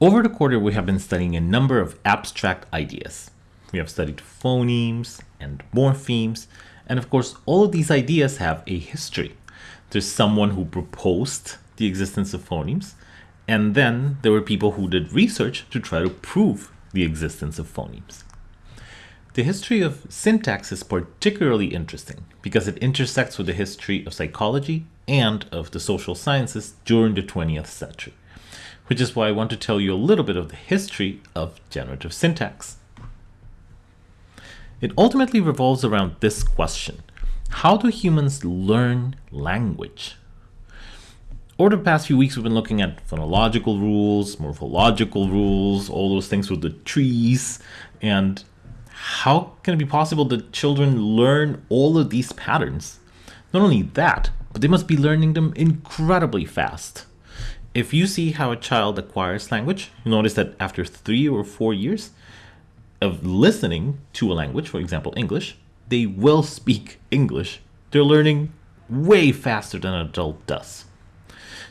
Over the quarter, we have been studying a number of abstract ideas. We have studied phonemes and morphemes, and of course, all of these ideas have a history. There's someone who proposed the existence of phonemes, and then there were people who did research to try to prove the existence of phonemes. The history of syntax is particularly interesting because it intersects with the history of psychology and of the social sciences during the 20th century which is why I want to tell you a little bit of the history of generative syntax. It ultimately revolves around this question. How do humans learn language? Over the past few weeks, we've been looking at phonological rules, morphological rules, all those things with the trees, and how can it be possible that children learn all of these patterns? Not only that, but they must be learning them incredibly fast. If you see how a child acquires language, you notice that after three or four years of listening to a language, for example, English, they will speak English. They're learning way faster than an adult does.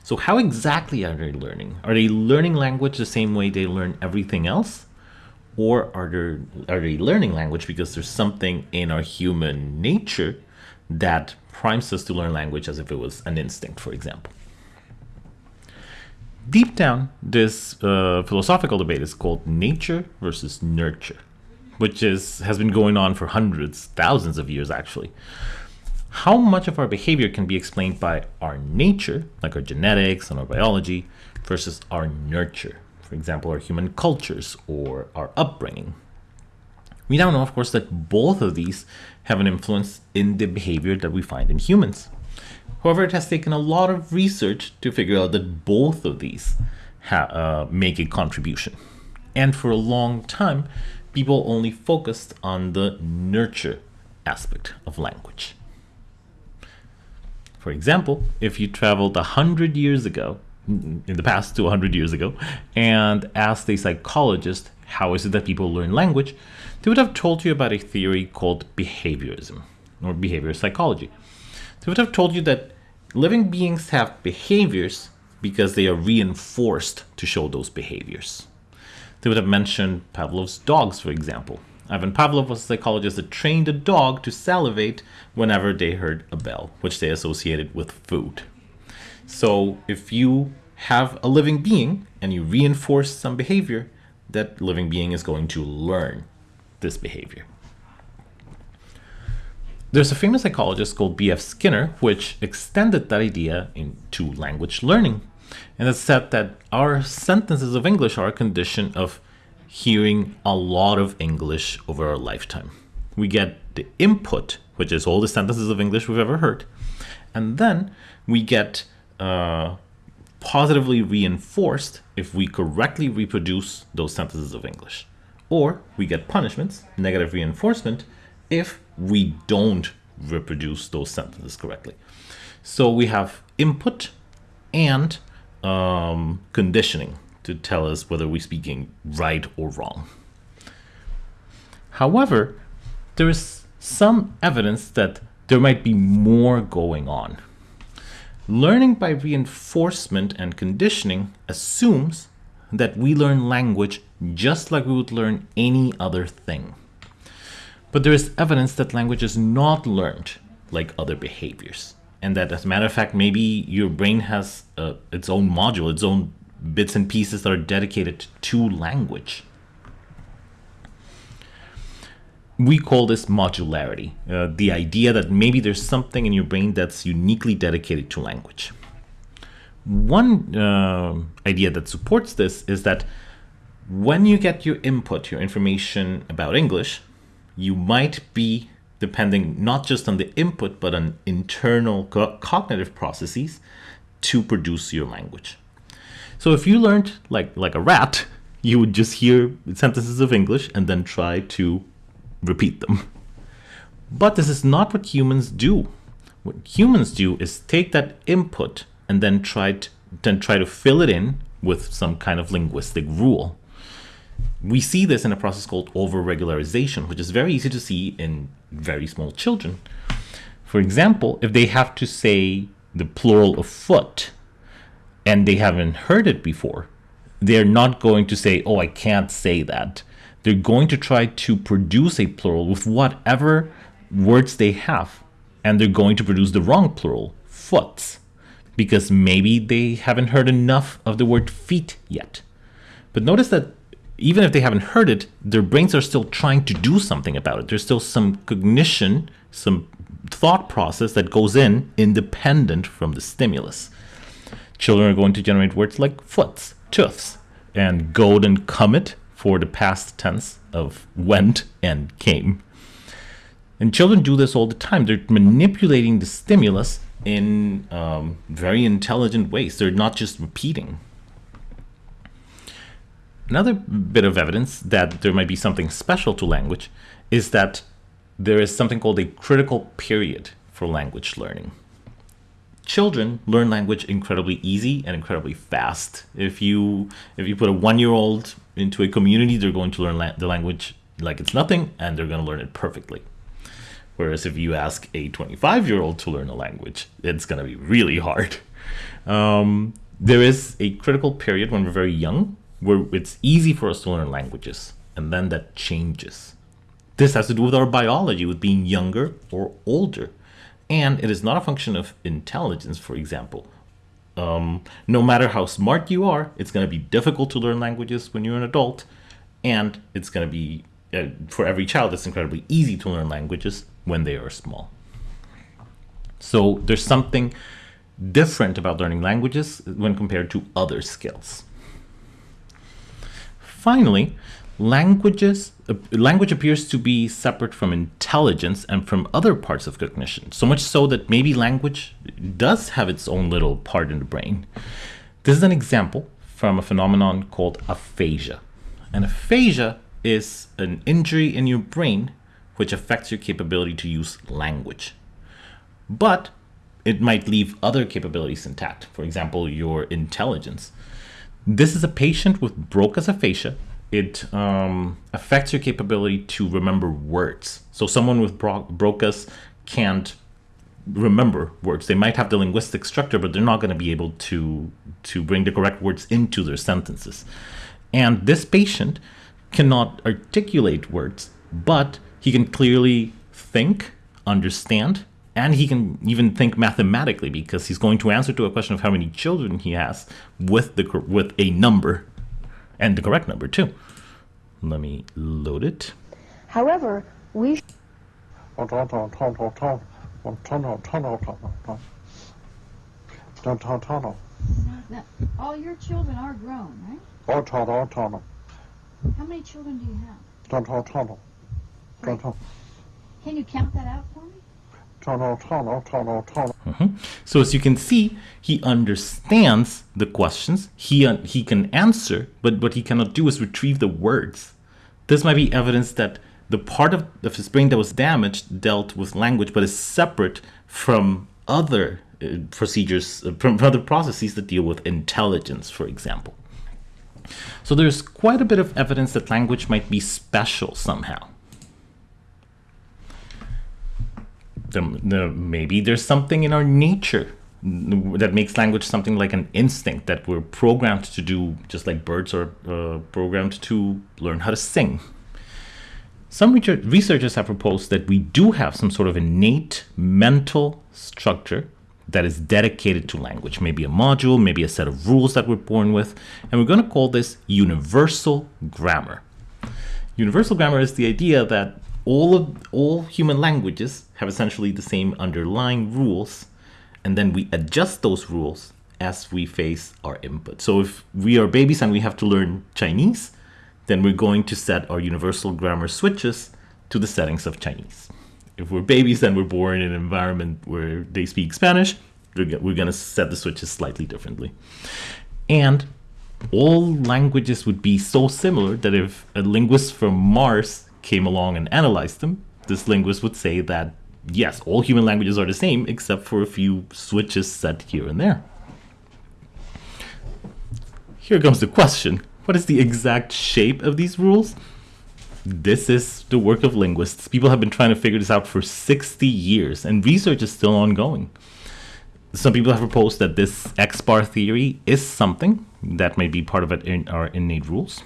So how exactly are they learning? Are they learning language the same way they learn everything else? Or are they, are they learning language because there's something in our human nature that primes us to learn language as if it was an instinct, for example? Deep down, this uh, philosophical debate is called nature versus nurture, which is has been going on for hundreds, thousands of years actually. How much of our behavior can be explained by our nature, like our genetics and our biology, versus our nurture, for example, our human cultures or our upbringing? We now know, of course, that both of these have an influence in the behavior that we find in humans. However, it has taken a lot of research to figure out that both of these uh, make a contribution. And for a long time, people only focused on the nurture aspect of language. For example, if you traveled 100 years ago, in the past to 100 years ago, and asked a psychologist how is it that people learn language, they would have told you about a theory called behaviorism, or behavior psychology. They would have told you that living beings have behaviors because they are reinforced to show those behaviors. They would have mentioned Pavlov's dogs, for example. Ivan Pavlov was a psychologist that trained a dog to salivate whenever they heard a bell, which they associated with food. So if you have a living being and you reinforce some behavior, that living being is going to learn this behavior. There's a famous psychologist called B.F. Skinner, which extended that idea into language learning. And it said that our sentences of English are a condition of hearing a lot of English over our lifetime. We get the input, which is all the sentences of English we've ever heard, and then we get uh, positively reinforced if we correctly reproduce those sentences of English. Or we get punishments, negative reinforcement, if we don't reproduce those sentences correctly. So we have input and um, conditioning to tell us whether we're speaking right or wrong. However, there is some evidence that there might be more going on. Learning by reinforcement and conditioning assumes that we learn language just like we would learn any other thing. But there is evidence that language is not learned like other behaviors. And that, as a matter of fact, maybe your brain has uh, its own module, its own bits and pieces that are dedicated to language. We call this modularity, uh, the idea that maybe there's something in your brain that's uniquely dedicated to language. One uh, idea that supports this is that when you get your input, your information about English, you might be depending not just on the input, but on internal co cognitive processes to produce your language. So if you learned like, like a rat, you would just hear sentences of English and then try to repeat them. But this is not what humans do. What humans do is take that input and then try to, then try to fill it in with some kind of linguistic rule. We see this in a process called over-regularization, which is very easy to see in very small children. For example, if they have to say the plural of foot and they haven't heard it before, they're not going to say, oh, I can't say that. They're going to try to produce a plural with whatever words they have. And they're going to produce the wrong plural, foots, because maybe they haven't heard enough of the word feet yet. But notice that even if they haven't heard it, their brains are still trying to do something about it. There's still some cognition, some thought process that goes in independent from the stimulus. Children are going to generate words like foots, tooths, and goed and comed for the past tense of went and came. And children do this all the time. They're manipulating the stimulus in um, very intelligent ways. They're not just repeating. Another bit of evidence that there might be something special to language is that there is something called a critical period for language learning children learn language incredibly easy and incredibly fast. If you if you put a one year old into a community, they're going to learn la the language like it's nothing, and they're going to learn it perfectly. Whereas if you ask a 25 year old to learn a language, it's going to be really hard. Um, there is a critical period when we're very young where it's easy for us to learn languages, and then that changes. This has to do with our biology, with being younger or older. And it is not a function of intelligence, for example. Um, no matter how smart you are, it's going to be difficult to learn languages when you're an adult. And it's going to be, uh, for every child, it's incredibly easy to learn languages when they are small. So there's something different about learning languages when compared to other skills. Finally, languages uh, language appears to be separate from intelligence and from other parts of cognition. So much so that maybe language does have its own little part in the brain. This is an example from a phenomenon called aphasia. And aphasia is an injury in your brain which affects your capability to use language. But it might leave other capabilities intact. For example your intelligence this is a patient with broca's aphasia it um, affects your capability to remember words. So someone with bro Broca's can't remember words. They might have the linguistic structure, but they're not going to be able to to bring the correct words into their sentences. And this patient cannot articulate words, but he can clearly think, understand, and he can even think mathematically because he's going to answer to a question of how many children he has with the with a number and the correct number too. Let me load it. However, we Now, all your children are grown, right? How many children do you have? Can you count that out for me? Mhm. So as you can see, he understands the questions. He uh, he can answer, but what he cannot do is retrieve the words. This might be evidence that the part of, of his brain that was damaged dealt with language, but is separate from other uh, procedures, uh, from other processes that deal with intelligence, for example. So there's quite a bit of evidence that language might be special somehow. The, the, maybe there's something in our nature that makes language something like an instinct that we're programmed to do, just like birds are uh, programmed to learn how to sing. Some researchers have proposed that we do have some sort of innate mental structure that is dedicated to language, maybe a module, maybe a set of rules that we're born with, and we're going to call this universal grammar. Universal grammar is the idea that all of all human languages have essentially the same underlying rules and then we adjust those rules as we face our input. So if we are babies and we have to learn Chinese, then we're going to set our universal grammar switches to the settings of Chinese. If we're babies and we're born in an environment where they speak Spanish, we're going to set the switches slightly differently. And all languages would be so similar that if a linguist from Mars came along and analyzed them, this linguist would say that yes, all human languages are the same except for a few switches set here and there. Here comes the question. What is the exact shape of these rules? This is the work of linguists. People have been trying to figure this out for 60 years, and research is still ongoing. Some people have proposed that this X bar theory is something That may be part of it in our innate rules.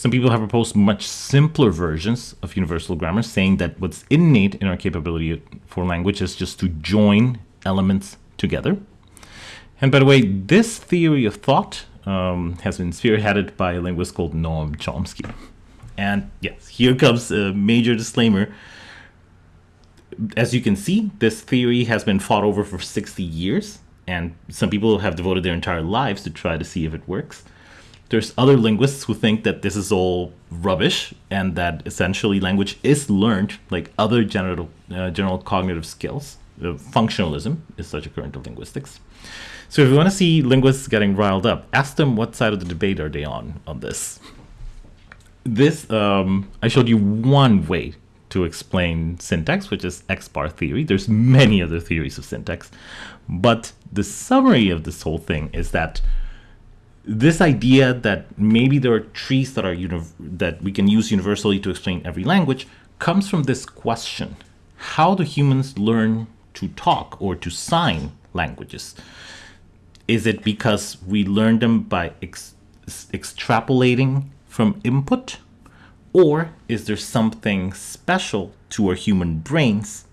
Some people have proposed much simpler versions of universal grammar, saying that what's innate in our capability for language is just to join elements together. And by the way, this theory of thought um, has been spearheaded by a linguist called Noam Chomsky. And yes, here comes a major disclaimer. As you can see, this theory has been fought over for 60 years, and some people have devoted their entire lives to try to see if it works. There's other linguists who think that this is all rubbish and that essentially language is learned like other general, uh, general cognitive skills. Uh, functionalism is such a current of linguistics. So if you want to see linguists getting riled up, ask them what side of the debate are they on on this. This um, I showed you one way to explain syntax, which is X bar theory. There's many other theories of syntax, but the summary of this whole thing is that this idea that maybe there are trees that are that we can use universally to explain every language comes from this question: How do humans learn to talk or to sign languages? Is it because we learn them by ex extrapolating from input? Or is there something special to our human brains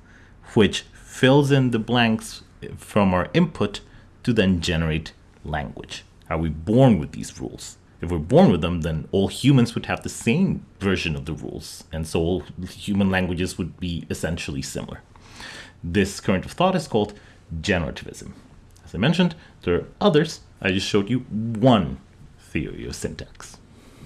which fills in the blanks from our input to then generate language? Are we born with these rules? If we're born with them, then all humans would have the same version of the rules, and so all human languages would be essentially similar. This current of thought is called generativism. As I mentioned, there are others. I just showed you one theory of syntax.